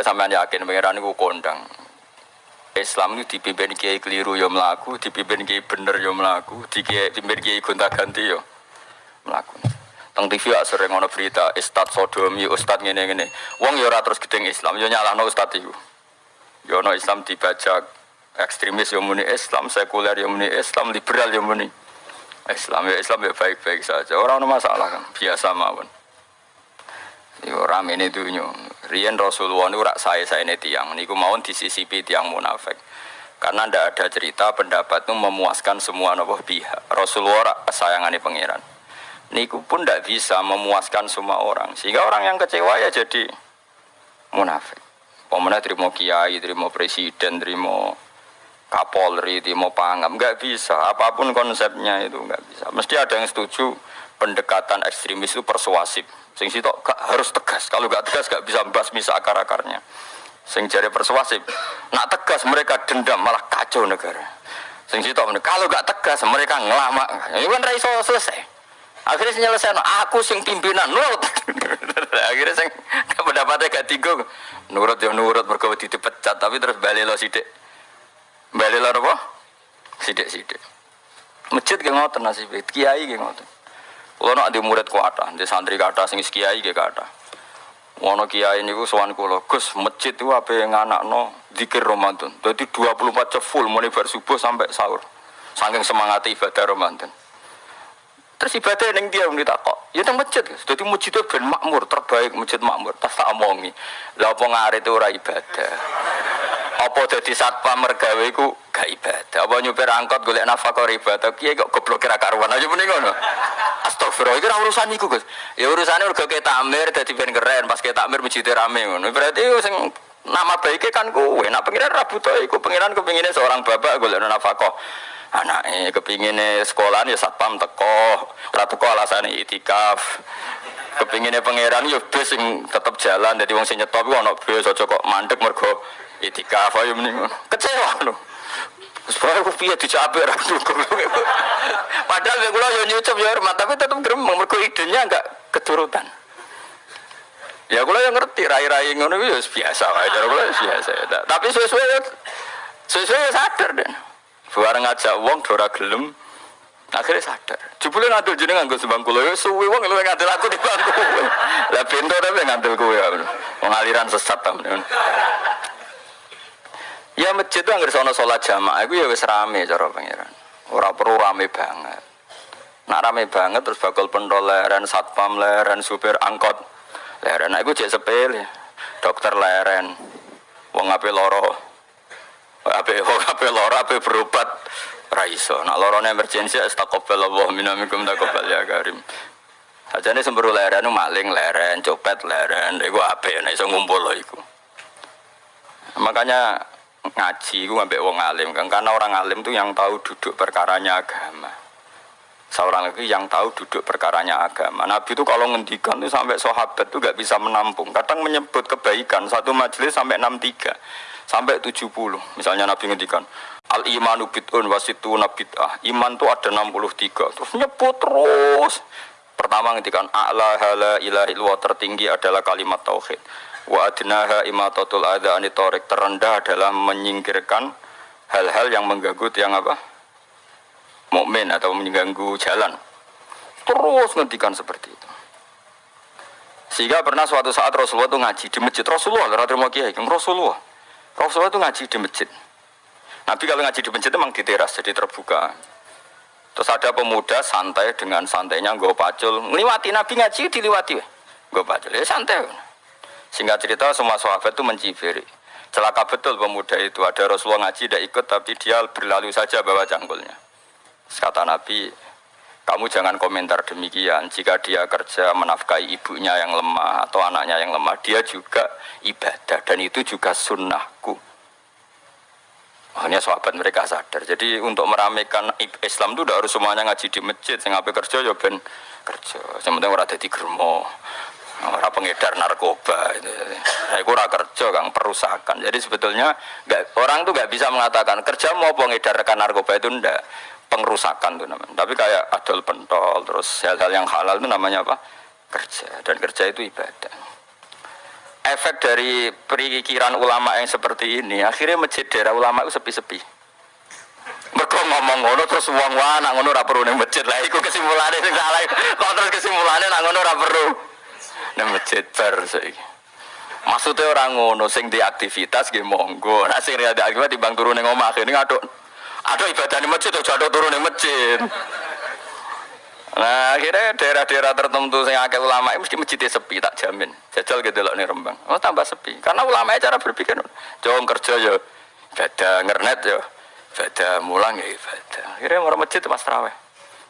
Pokoknya sampean yakin pangeran itu kondang. Islam itu dipimpin kiai keliru yo melaku, dipimpin kiai bener yo melaku, dipimpin kiai gonta ganti yo melaku. Teng TV ya sering ngono berita Ustad Sodomi, Ustad ngene ngene. Wong yo terus gedeng Islam, yo nyalahno Ustad iku. Yo no Islam dibajak ekstremis yo muni Islam, sekuler yo muni Islam, liberal yo muni Islam ya Islam ya baik-baik saja. Orang ada masalah kan, biasa mawon. Yo rame ini dunia. Rian Rasulullah itu rak saya saya ini tiang. Niku mawon disisipi tiang munafik. Karena ndak ada cerita pendapat itu memuaskan semua nopo pihak. Rasulullah rak sayangani pangeran. Niku pun ndak bisa memuaskan semua orang. Sehingga orang yang kecewa ya jadi munafik. Pemenang terima kiai, terima presiden, terima kapolri, terima pangam, nggak bisa. Apa pun konsepnya itu nggak bisa. Mesti ada yang setuju pendekatan ekstremis itu persuasif Sing sitok gak harus tegas. Kalau gak tegas gak bisa misa akar-akarnya. Sing jari persuasif. Nak tegas mereka dendam malah kacau negara. Sing sitok kalau gak tegas mereka ngelama. Ini kan raiso selesai. Akhirnya selesai aku sing pimpinan nurut. Akhirnya sing pendapatnya gak tinggal nurut ya nurut mereka dipecat tapi terus balik lo sidik. Balik lo apa? Sidik-sidik. Masjid gak ngotot nasib, kiai gak ngotot. Kalau nak di murid kuata, di santri kata, sing kiai gak kata. Wono kiai niku sowan kula, Gus, masjid itu apa yang anak no dikir Ramadan. Jadi 24 jam full mulai bar subuh sampai sahur. Saking semangat ibadah Ramadan. Terus ibadah yang dia minta kok, ya teng masjid. Jadi masjid itu ben makmur, terbaik masjid makmur. Tas tak omongi, lah apa ngare itu ora ibadah. Apa jadi satpam mergawe iku gak ibadah. Apa nyupir angkot golek nafkah ibadah. Kiai kok goblok kira karuan aja mending ngono. Astagfirullah, itu urusan iku, Gus. Ya urusane mergo ke takmir dadi ben keren, pas ke takmir masjid rame ngono. Berarti sing nama baiknya kan kowe. Nak pengiran rabut iku pengiran kepinginnya seorang bapak golek nafkah. Anake kepinginnya sekolah ya satpam teko, ora teko alasane itikaf. Kepinginnya pangeran ya bis sing tetep jalan dadi wong sing nyetop iku ana bis aja kok mandek mergo itikaf ayo mending kecewa lho Supaya aku piye dicapai ra Padahal gue kula yo nyucup ya hormat tapi tetap gremeng mergo idenya enggak keturutan. Ya kula yang ngerti rai-rai ngono itu biasa wae kula biasa. Tapi sesuai sesuai sadar deh. Bareng ngajak wong dora gelem akhirnya sadar. Jebule ngadil jeneng nganggo sembang kula ya suwi wong luwih aku di bangku. Lah pintu tapi ya. Wong aliran sesat ta. Ya masjid itu nggak sono sholat jamaah, itu ya wis rame cara pangeran. Orang perlu rame banget. Nak rame banget terus bakal pentol leren, satpam leren, supir angkot leren. Nah, itu cek sepele. Dokter leren, wong ape loro, ape wong ape loro, ape berobat raiso. Nak loro emergensi, astagfirullah Allah minamikum takobal ya karim. Aja nih semburu leren, maling leren, copet leren, itu ape, nah iso ngumpul loh itu. Makanya ngaji gue ngambil wong alim. Kan karena orang alim tuh yang tahu duduk perkaranya agama. Seorang lagi yang tahu duduk perkaranya agama. Nabi itu kalau ngendikan tuh sampai sahabat tuh gak bisa menampung. Kadang menyebut kebaikan. Satu majelis sampai 63 sampai 70 misalnya Nabi ngendikan al imanu bid'un wasitu nabid'ah iman tuh ada 63 terus nyebut terus. Pertama ngendikan a'la hala ilahi tertinggi adalah kalimat tauhid wa adnaha imatatul adha anitorik terendah adalah menyingkirkan hal-hal yang mengganggu yang apa? Mukmin atau mengganggu jalan. Terus ngendikan seperti itu. Sehingga pernah suatu saat Rasulullah itu ngaji di masjid. Rasulullah Rasulullah terima kiai Rasulullah. Rasulullah itu ngaji di masjid. Nabi kalau ngaji di masjid memang di teras jadi terbuka. Terus ada pemuda santai dengan santainya gue pacul. Ngeliwati Nabi ngaji diliwati. Gue pacul. Ya santai Singkat cerita semua sahabat itu mencibiri. Celaka betul pemuda itu. Ada Rasulullah ngaji tidak ikut tapi dia berlalu saja bawa cangkulnya. Kata Nabi, kamu jangan komentar demikian. Jika dia kerja menafkahi ibunya yang lemah atau anaknya yang lemah, dia juga ibadah dan itu juga sunnahku. Hanya sahabat mereka sadar. Jadi untuk meramaikan Islam itu tidak harus semuanya ngaji di masjid. Sing kerja ya ben kerja. Sementara orang jadi germo orang pengedar narkoba. Itu saya kurang kerja kang perusakan. Jadi sebetulnya gak, orang tuh nggak bisa mengatakan kerja mau pengedarkan narkoba? Itu ndak. Pengerusakan tuh namanya. Tapi kayak adol pentol terus hal-hal yang halal itu namanya apa? Kerja. Dan kerja itu ibadah. Efek dari perikiran ulama yang seperti ini, akhirnya masjid daerah ulama itu sepi-sepi. Mereka ngomong ngono terus uang wah nak ngono ora perlu ning masjid. Lah iku kesimpulane sing salah. Kok terus kesimpulannya ngono ora ning masjid bar saiki. Maksudnya orang ngono sing di aktivitas nggih monggo. Nek sing ada aktivitas timbang turun ning omah ini aduk aduk ibadah ning masjid aja aduk turun ning masjid. Nah akhirnya daerah-daerah tertentu yang akeh ulama mesti masjidnya sepi tak jamin. Jajal gitu loh nih Rembang. Oh tambah sepi. Karena ulama cara berpikir, jauh kerja ya, ibadah ngernet ya, ibadah mulang ya ibadah. Akhirnya orang masjid mas terawih.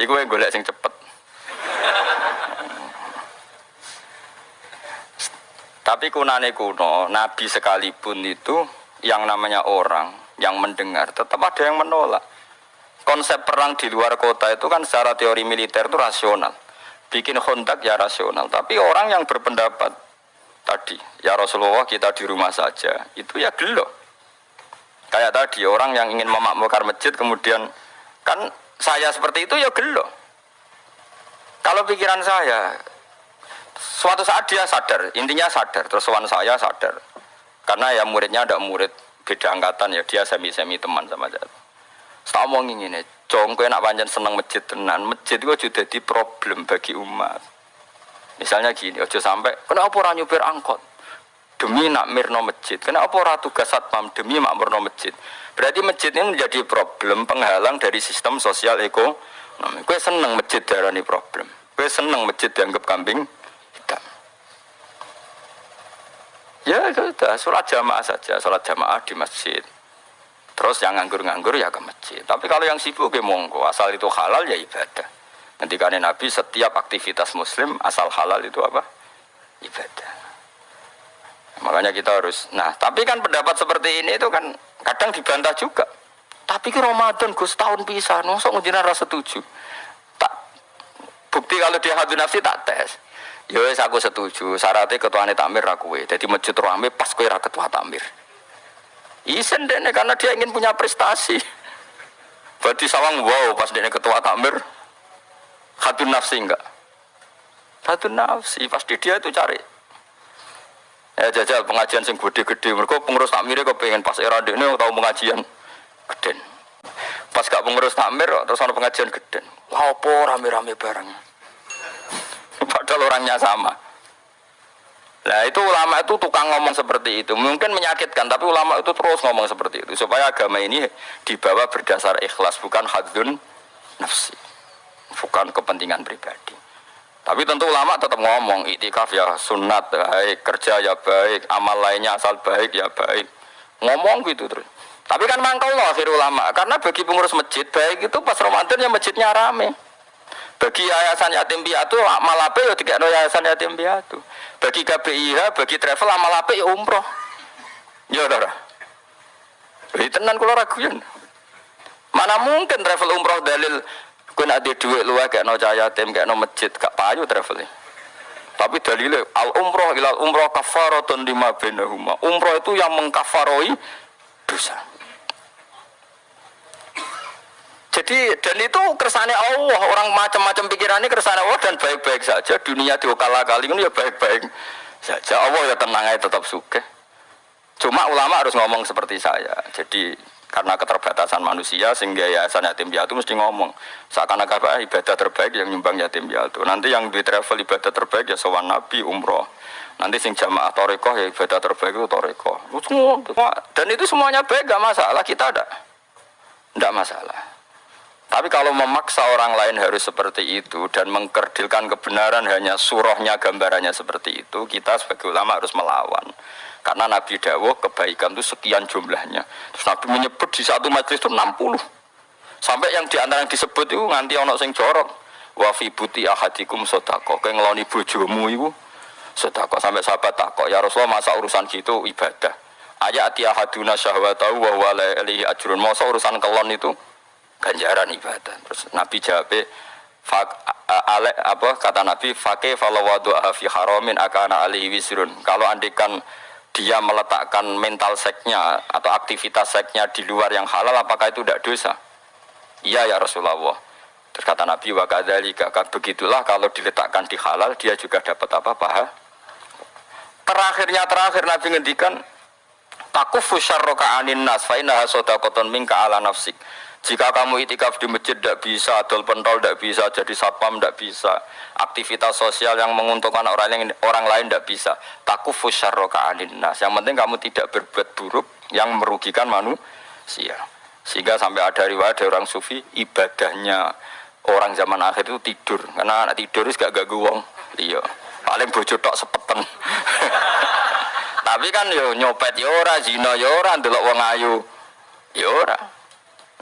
Iku yang golek sing cepet. Tapi kunane kuno, Nabi sekalipun itu yang namanya orang yang mendengar tetap ada yang menolak konsep perang di luar kota itu kan secara teori militer itu rasional. Bikin kontak ya rasional. Tapi orang yang berpendapat tadi, ya Rasulullah kita di rumah saja, itu ya gelo. Kayak tadi orang yang ingin memakmurkan masjid kemudian kan saya seperti itu ya gelo. Kalau pikiran saya, suatu saat dia sadar, intinya sadar, terus kawan saya sadar. Karena ya muridnya ada murid beda angkatan ya, dia semi-semi teman sama saya tak mau ngene, cong kowe nak panjang seneng masjid tenan, masjid itu juga jadi problem bagi umat. Misalnya gini, ojo sampai kenapa orang nyupir angkot demi nak mirno masjid, kenapa orang tugas satpam demi makmurno masjid. Berarti masjid ini menjadi problem penghalang dari sistem sosial ekonomi. Kue seneng masjid darah ini problem. Kue seneng masjid dianggap kambing Ya sudah, sholat jamaah saja, sholat jamaah di masjid. Terus yang nganggur-nganggur ya ke masjid. Tapi kalau yang sibuk ya monggo, asal itu halal ya ibadah. Ketika Nabi setiap aktivitas muslim asal halal itu apa? Ibadah. Makanya kita harus, nah tapi kan pendapat seperti ini itu kan kadang dibantah juga. Tapi ke Ramadan Gus tahun bisa, nusuk ngujiran rasa setuju. Tak bukti kalau dia hadu nafsi tak tes. Ya aku setuju, syaratnya ketuanya takmir rakue. Jadi masjid rame pas kue ketua takmir. Isen deh karena dia ingin punya prestasi. Berarti sawang wow pas dia ketua takmir. Hatun nafsi enggak? Hatun nafsi pasti dia itu cari. Ya jajal pengajian sing gede-gede. Mereka pengurus takmir kok pengen pas era ini tahu pengajian gede. Pas gak pengurus takmir terus ada pengajian gede. Wah, apa rame-rame bareng. Padahal orangnya sama. Nah itu ulama itu tukang ngomong seperti itu. Mungkin menyakitkan, tapi ulama itu terus ngomong seperti itu. Supaya agama ini dibawa berdasar ikhlas, bukan hadun nafsi. Bukan kepentingan pribadi. Tapi tentu ulama tetap ngomong, itikaf ya sunat, baik, kerja ya baik, amal lainnya asal baik ya baik. Ngomong gitu terus. Tapi kan mangkal loh akhir ulama, karena bagi pengurus masjid baik itu pas Ramadan ya masjidnya rame. Bagi yayasan yatim piatu amal apa ya tiga yayasan yatim piatu. Bagi KBIH, bagi travel amal apa ya umroh. Ya udah. Jadi tenan kalau raguan. Mana mungkin travel umroh dalil kau nak duit luar kayak no cahaya yatim no masjid gak payu travelnya. Tapi dalilnya al umroh ilal umroh kafaratun lima benahuma. Umroh itu yang mengkafaroi dosa. Jadi dan itu kersane Allah orang macam-macam pikirannya kersane Allah dan baik-baik saja dunia diokala kali ini ya baik-baik saja Allah ya tenang aja tetap suka. Cuma ulama harus ngomong seperti saya. Jadi karena keterbatasan manusia sehingga yayasan yatim piatu mesti ngomong seakan-akan ibadah terbaik yang nyumbang yatim piatu. Nanti yang di travel ibadah terbaik ya sowan nabi umroh. Nanti sing jamaah toreko ya ibadah terbaik itu toreko. Dan itu semuanya baik gak masalah kita ada. Tidak masalah. Tapi kalau memaksa orang lain harus seperti itu dan mengkerdilkan kebenaran hanya surahnya gambarannya seperti itu, kita sebagai ulama harus melawan. Karena Nabi Dawo kebaikan itu sekian jumlahnya. Terus Nabi menyebut di satu majlis itu 60. Sampai yang di antara yang disebut itu nganti ono sing jorok. Wa fi buti ahadikum sodako. Kayak ngeloni bojomu itu sodako. Sampai sahabat takok, ya Rasulullah masa urusan gitu ibadah. Ayat ahaduna syahwatahu wa huwa ajrun. Masa urusan kelon itu ganjaran ibadah. Terus Nabi jawab, ale, apa kata Nabi, fake falawadu fi haramin akana alihi wisrun. Kalau andikan dia meletakkan mental seknya atau aktivitas seknya di luar yang halal, apakah itu tidak dosa? Iya ya Rasulullah. Terus kata Nabi wa kadzalika begitulah kalau diletakkan di halal dia juga dapat apa paha terakhirnya terakhir Nabi ngendikan takufu syarroka anin nas fa innaha sadaqatun minka ala nafsik jika kamu itikaf di masjid tidak bisa, adol pentol tidak bisa, jadi satpam tidak bisa, aktivitas sosial yang menguntungkan orang lain, orang lain tidak bisa. Takufu syarroka anin nas. Yang penting kamu tidak berbuat buruk yang merugikan manusia. Sehingga sampai ada riwayat dari orang sufi ibadahnya orang zaman akhir itu tidur. Karena anak tidur itu gak gak wong. Iya. Paling bojo tok sepeten. Tapi kan yo nyopet yo ora zina yo ora ndelok wong ayu. Yo ora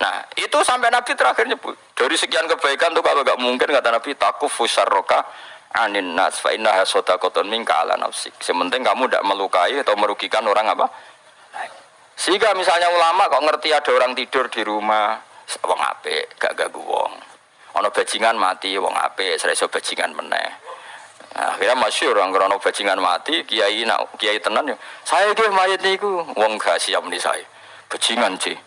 nah itu sampai nabi terakhir nyebut dari sekian kebaikan tuh kalau gak mungkin kata nabi takufu syarroka anin nas fa innaha sadaqatun minka ala nafsik. Sementing kamu tidak melukai atau merugikan orang apa? Sehingga misalnya ulama kok ngerti ada orang tidur di rumah wong apik gak ganggu wong. Ana bajingan mati wong apik ora iso bajingan meneh. Nah, akhirnya masyur orang krono bajingan mati kiai nak kiai tenan ya saya ki mayat niku wong gak siap nih saya bajingan sih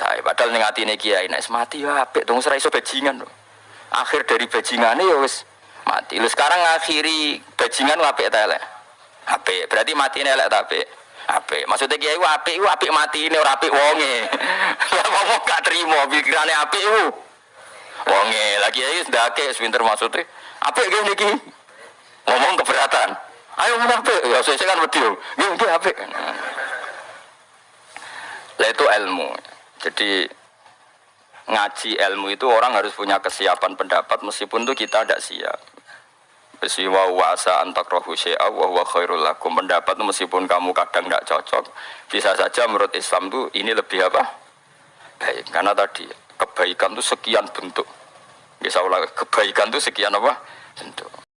saya padahal ning atine kiai nek mati ya apik dong ora iso bajingan akhir dari bajingane ya wis mati. Lu sekarang akhiri bajingan apik ta elek apik. Berarti mati elek ta apik? Apik. Maksudnya kiai ku apik ku apik mati ini ora apik wonge. Ngomong gak terima pikirane apik ku. Wonge. Lagi kiai ndake pinter maksudnya. Apik gini iki ngomong keberatan. Ayo ngomong apik. Ya saya kan wedi yo nggih apik. Lah itu ilmu jadi ngaji ilmu itu orang harus punya kesiapan pendapat meskipun itu kita tidak siap. Besi wa wasa antak rohu syai'a wa huwa khairul pendapat meskipun kamu kadang tidak cocok bisa saja menurut Islam itu ini lebih apa? Baik karena tadi kebaikan itu sekian bentuk. Bisa ulang kebaikan itu sekian apa? Bentuk